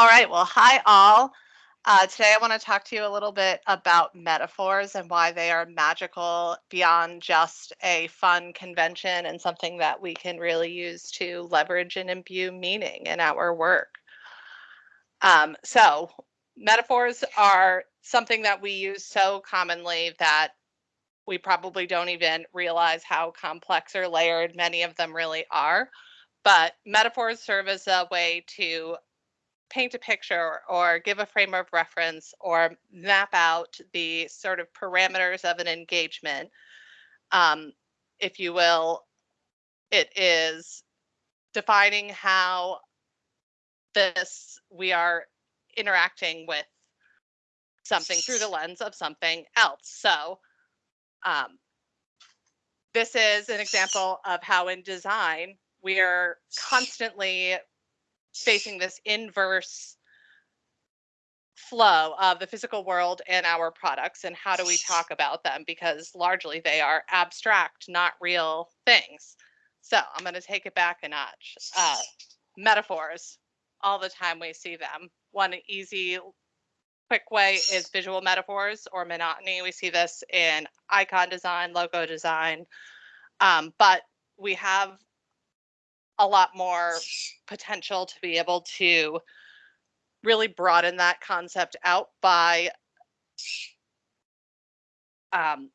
All right, well, hi all. Uh, today I want to talk to you a little bit about metaphors and why they are magical beyond just a fun convention and something that we can really use to leverage and imbue meaning in our work. Um, so, metaphors are something that we use so commonly that we probably don't even realize how complex or layered many of them really are. But metaphors serve as a way to paint a picture or give a frame of reference or map out the sort of parameters of an engagement. Um, if you will, it is defining how this we are interacting with something through the lens of something else. So um, this is an example of how in design we are constantly facing this inverse flow of the physical world and our products and how do we talk about them? Because largely they are abstract not real things. So i'm going to take it back a notch. Uh, metaphors. All the time we see them. One easy quick way is visual metaphors or monotony. We see this in icon design logo design. Um, but we have a lot more potential to be able to really broaden that concept out by um,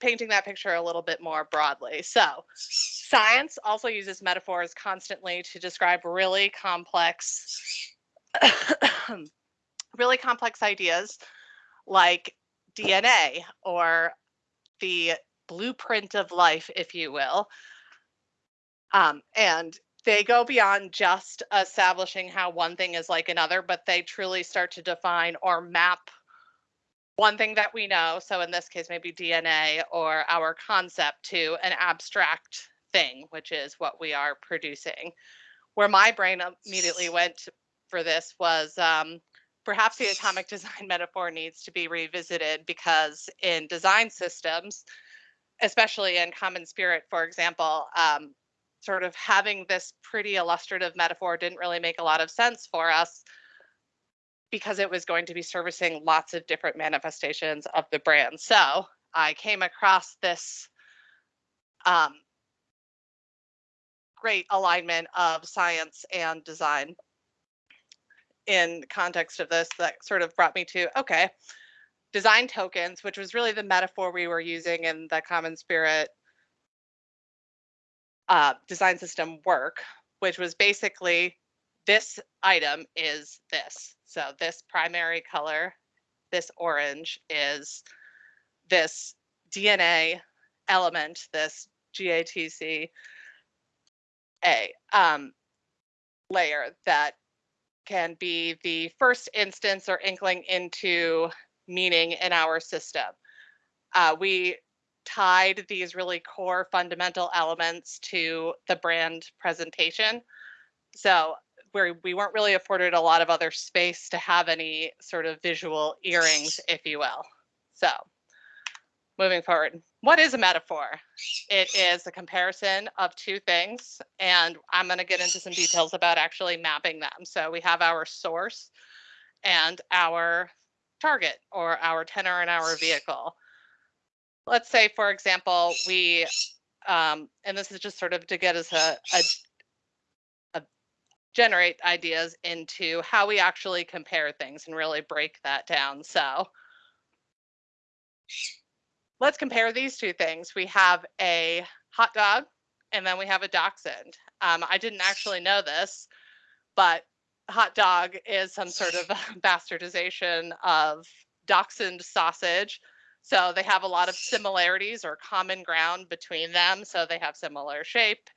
painting that picture a little bit more broadly. So, science also uses metaphors constantly to describe really complex, really complex ideas like DNA or the blueprint of life, if you will. Um, and they go beyond just establishing how one thing is like another, but they truly start to define or map one thing that we know. So in this case, maybe DNA or our concept to an abstract thing, which is what we are producing. Where my brain immediately went for this was um, perhaps the atomic design metaphor needs to be revisited because in design systems, especially in Common Spirit, for example, um, sort of having this pretty illustrative metaphor didn't really make a lot of sense for us because it was going to be servicing lots of different manifestations of the brand. So I came across this um, great alignment of science and design in context of this that sort of brought me to okay design tokens which was really the metaphor we were using in the common spirit uh, design system work, which was basically this item is this. So this primary color, this orange is this DNA element, this GATC A um, layer that can be the first instance or inkling into meaning in our system. Uh, we tied these really core fundamental elements to the brand presentation. So where we weren't really afforded a lot of other space to have any sort of visual earrings, if you will. So moving forward, what is a metaphor? It is a comparison of two things, and I'm going to get into some details about actually mapping them. So we have our source and our target or our tenor in our vehicle let's say, for example, we, um, and this is just sort of to get us a, a, a generate ideas into how we actually compare things and really break that down. So let's compare these two things. We have a hot dog and then we have a dachshund. Um, I didn't actually know this, but hot dog is some sort of bastardization of dachshund sausage so they have a lot of similarities or common ground between them. So they have similar shape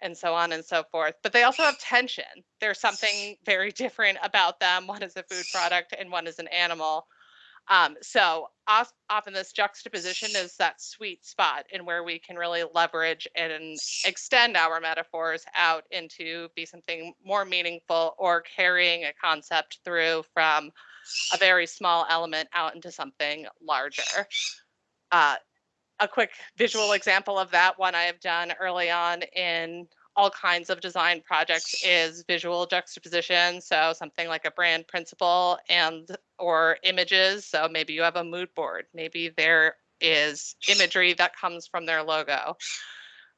and so on and so forth. But they also have tension. There's something very different about them. One is a food product and one is an animal. Um, so often this juxtaposition is that sweet spot in where we can really leverage and extend our metaphors out into be something more meaningful or carrying a concept through from a very small element out into something larger. Uh, a quick visual example of that one I have done early on in all kinds of design projects is visual juxtaposition. So something like a brand principle and or images. So maybe you have a mood board. Maybe there is imagery that comes from their logo,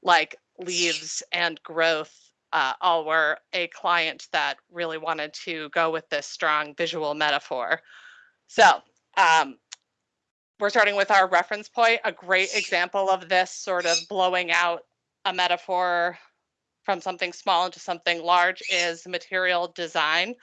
like leaves and growth. Uh, all were a client that really wanted to go with this strong visual metaphor. So um, we're starting with our reference point. A great example of this sort of blowing out a metaphor from something small into something large is material design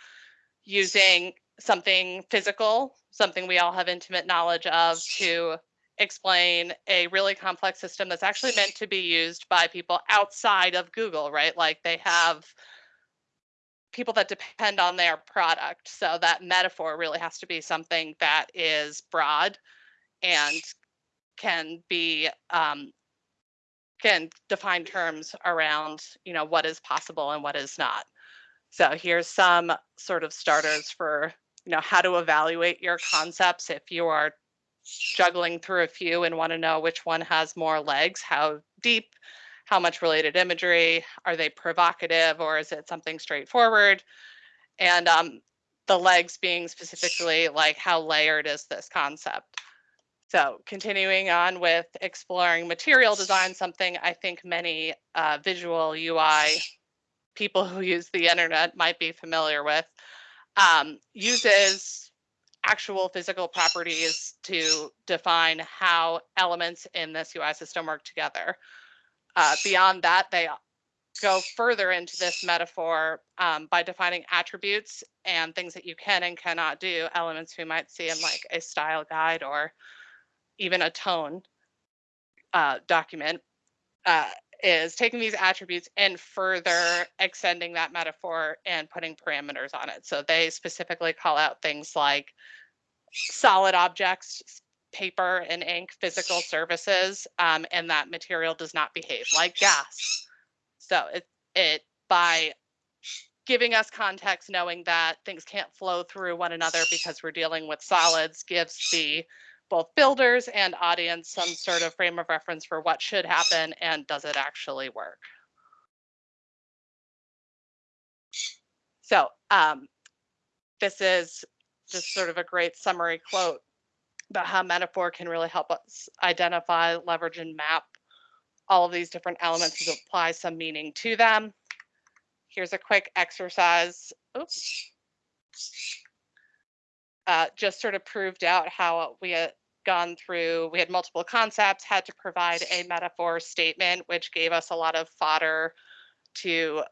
using something physical, something we all have intimate knowledge of to explain a really complex system that's actually meant to be used by people outside of Google, right? Like they have people that depend on their product. So that metaphor really has to be something that is broad and can be um, can define terms around you know what is possible and what is not. So here's some sort of starters for you know how to evaluate your concepts if you are juggling through a few and want to know which one has more legs, how deep, how much related imagery, are they provocative or is it something straightforward? And um, the legs being specifically like how layered is this concept? So continuing on with exploring material design, something I think many uh, visual UI people who use the internet might be familiar with, um, uses actual physical properties to define how elements in this UI system work together. Uh, beyond that, they go further into this metaphor um, by defining attributes and things that you can and cannot do, elements we might see in like a style guide or even a tone uh, document, uh, is taking these attributes and further extending that metaphor and putting parameters on it. So they specifically call out things like solid objects, paper and ink, physical services, um, and that material does not behave like gas. So it, it by giving us context, knowing that things can't flow through one another because we're dealing with solids gives the both builders and audience some sort of frame of reference for what should happen and does it actually work. So um, this is just sort of a great summary quote about how metaphor can really help us identify, leverage, and map all of these different elements and apply some meaning to them. Here's a quick exercise. Oops. Uh, just sort of proved out how we uh, gone through, we had multiple concepts, had to provide a metaphor statement, which gave us a lot of fodder to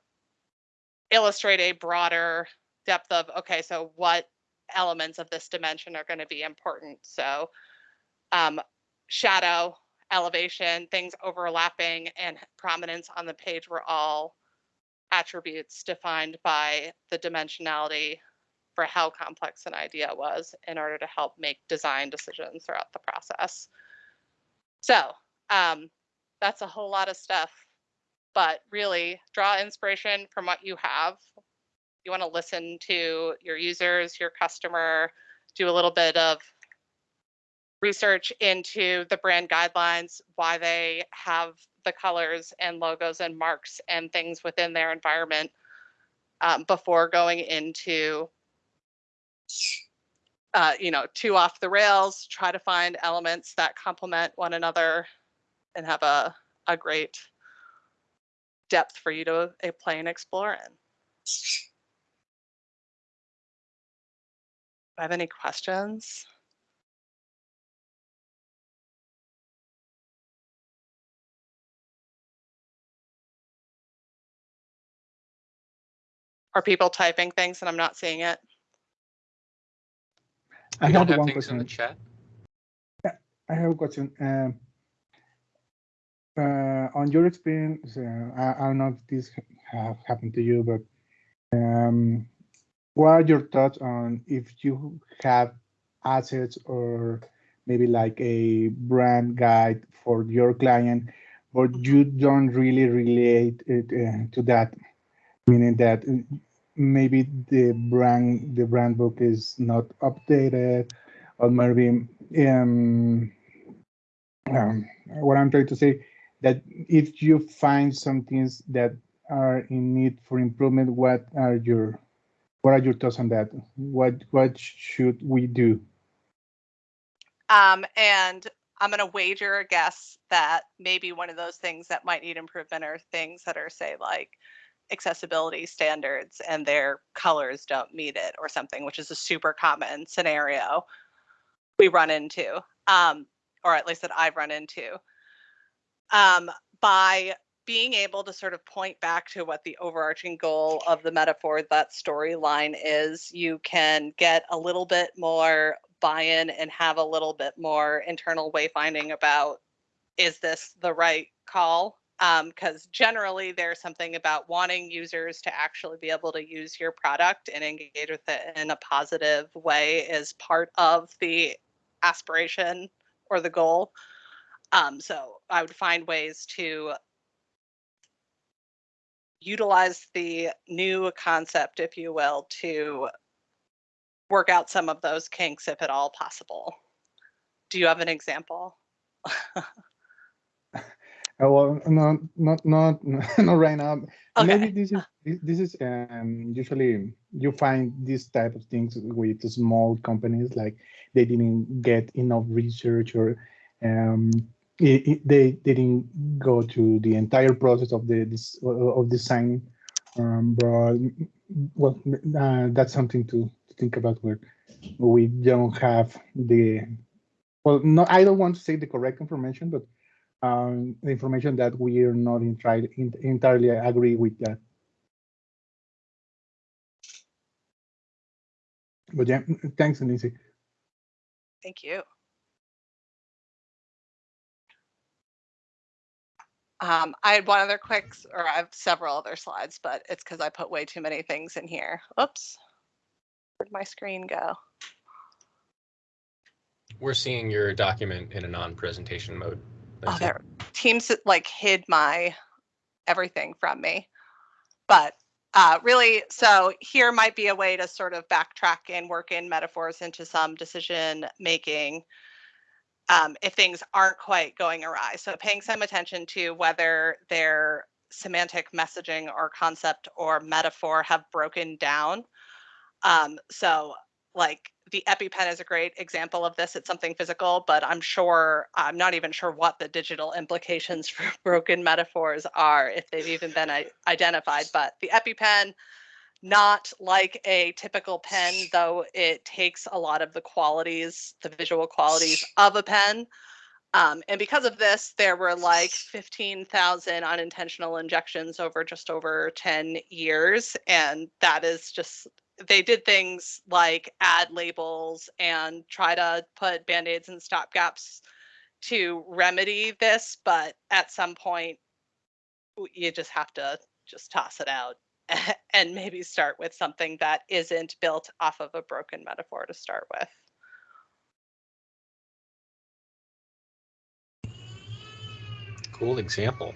illustrate a broader depth of, okay, so what elements of this dimension are going to be important? So um, shadow, elevation, things overlapping, and prominence on the page were all attributes defined by the dimensionality for how complex an idea was in order to help make design decisions throughout the process. So um, that's a whole lot of stuff, but really draw inspiration from what you have. You want to listen to your users, your customer, do a little bit of research into the brand guidelines, why they have the colors and logos and marks and things within their environment um, before going into uh, you know, too off the rails, try to find elements that complement one another and have a, a great depth for you to uh, play and explore in. Do I have any questions? Are people typing things and I'm not seeing it? I We have have one things in the question. chat. I have a question. Um, uh, on your experience, uh, I, I don't know if this have happened to you, but um, what are your thoughts on if you have assets or maybe like a brand guide for your client, but you don't really relate it uh, to that, meaning that maybe the brand the brand book is not updated, or maybe um, um, what I'm trying to say that if you find some things that are in need for improvement, what are your what are your thoughts on that? What what should we do? Um, and I'm gonna wager a guess that maybe one of those things that might need improvement are things that are say like accessibility standards and their colors don't meet it or something, which is a super common scenario we run into, um, or at least that I've run into. Um, by being able to sort of point back to what the overarching goal of the metaphor, that storyline is, you can get a little bit more buy-in and have a little bit more internal wayfinding about is this the right call? Because generally there's something about wanting users to actually be able to use your product and engage with it in a positive way is part of the aspiration or the goal. Um, so I would find ways to utilize the new concept, if you will, to work out some of those kinks if at all possible. Do you have an example? Uh, well, no, not not not right now. Maybe this is this- this is um, usually you find these type of things with small companies like they didn't get enough research or um, it, it- they didn't go to the entire process of the this of design. Um, but well, uh, that's something to, to think about where we don't have the well, no, I don't want to say the correct information, but um, the information that we are not entirely, entirely agree with that. But yeah, thanks, Anisi. Thank you. Um, I had one other quick, or I have several other slides, but it's because I put way too many things in here. Oops. Where'd my screen go? We're seeing your document in a non-presentation mode. Oh. Teams like hid my everything from me. But uh, really, so here might be a way to sort of backtrack and work in metaphors into some decision making um, if things aren't quite going awry. So paying some attention to whether their semantic messaging or concept or metaphor have broken down. Um, so like the EpiPen is a great example of this. It's something physical, but I'm sure I'm not even sure what the digital implications for broken metaphors are if they've even been identified. But the EpiPen, not like a typical pen, though it takes a lot of the qualities, the visual qualities of a pen. Um, and because of this, there were like 15,000 unintentional injections over just over 10 years. And that is just, they did things like add labels and try to put band aids and stopgaps to remedy this. But at some point, you just have to just toss it out and maybe start with something that isn't built off of a broken metaphor to start with. Cool example.